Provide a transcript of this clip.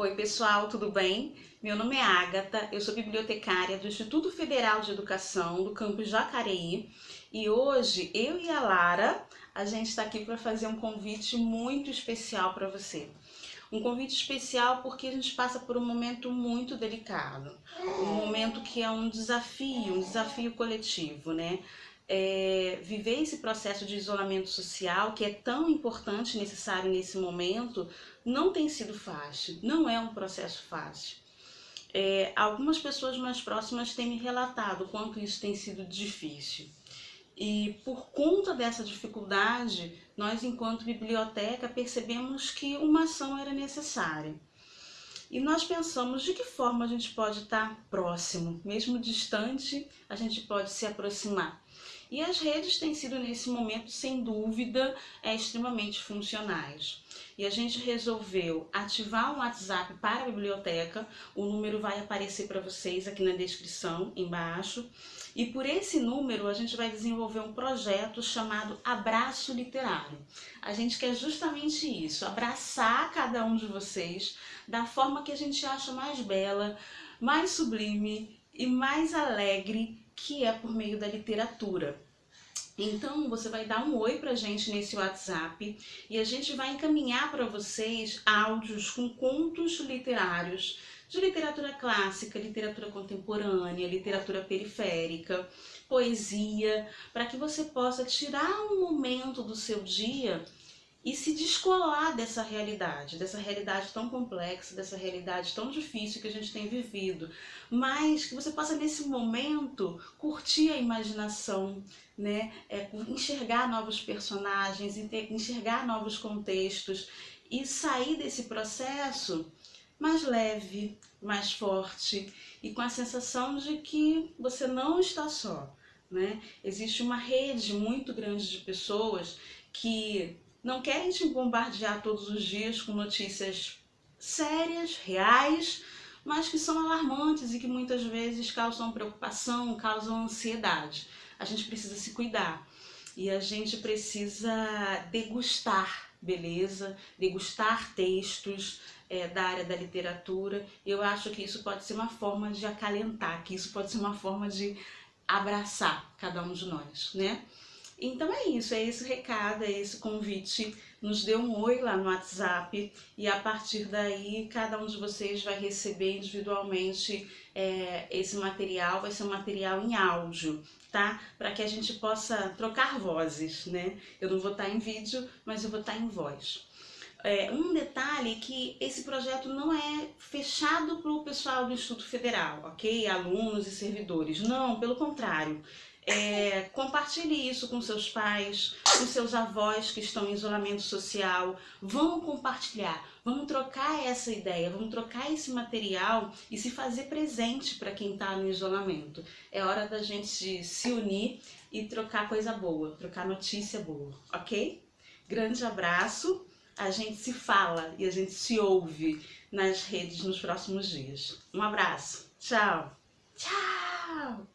Oi pessoal, tudo bem? Meu nome é Agatha, eu sou bibliotecária do Instituto Federal de Educação do campus Jacareí e hoje eu e a Lara, a gente está aqui para fazer um convite muito especial para você. Um convite especial porque a gente passa por um momento muito delicado, um momento que é um desafio, um desafio coletivo, né? É, viver esse processo de isolamento social, que é tão importante e necessário nesse momento, não tem sido fácil, não é um processo fácil. É, algumas pessoas mais próximas têm me relatado o quanto isso tem sido difícil. E por conta dessa dificuldade, nós, enquanto biblioteca, percebemos que uma ação era necessária. E nós pensamos de que forma a gente pode estar próximo, mesmo distante, a gente pode se aproximar. E as redes têm sido, nesse momento, sem dúvida, é, extremamente funcionais. E a gente resolveu ativar um WhatsApp para a biblioteca, o número vai aparecer para vocês aqui na descrição, embaixo. E por esse número a gente vai desenvolver um projeto chamado Abraço Literário. A gente quer justamente isso, abraçar cada um de vocês da forma que a gente acha mais bela, mais sublime e mais alegre que é por meio da literatura. Então, você vai dar um oi pra gente nesse WhatsApp e a gente vai encaminhar para vocês áudios com contos literários de literatura clássica, literatura contemporânea, literatura periférica, poesia, para que você possa tirar um momento do seu dia e se descolar dessa realidade, dessa realidade tão complexa, dessa realidade tão difícil que a gente tem vivido, mas que você possa nesse momento curtir a imaginação, né, é, enxergar novos personagens, enxergar novos contextos e sair desse processo mais leve, mais forte e com a sensação de que você não está só, né? Existe uma rede muito grande de pessoas que não querem te bombardear todos os dias com notícias sérias, reais, mas que são alarmantes e que muitas vezes causam preocupação, causam ansiedade. A gente precisa se cuidar e a gente precisa degustar beleza, degustar textos é, da área da literatura. Eu acho que isso pode ser uma forma de acalentar, que isso pode ser uma forma de abraçar cada um de nós, né? Então é isso, é esse recado, é esse convite. Nos dê um oi lá no WhatsApp e a partir daí cada um de vocês vai receber individualmente é, esse material, vai ser um material em áudio, tá? Para que a gente possa trocar vozes, né? Eu não vou estar em vídeo, mas eu vou estar em voz. É, um detalhe é que esse projeto não é fechado para o pessoal do Instituto Federal, ok? Alunos e servidores. Não, pelo contrário. É, compartilhe isso com seus pais, com seus avós que estão em isolamento social. Vamos compartilhar, vamos trocar essa ideia, vamos trocar esse material e se fazer presente para quem está no isolamento. É hora da gente se unir e trocar coisa boa, trocar notícia boa, ok? Grande abraço, a gente se fala e a gente se ouve nas redes nos próximos dias. Um abraço, tchau! Tchau!